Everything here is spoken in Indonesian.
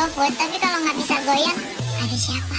GoFood, tapi kalau nggak bisa goyang, ada siapa?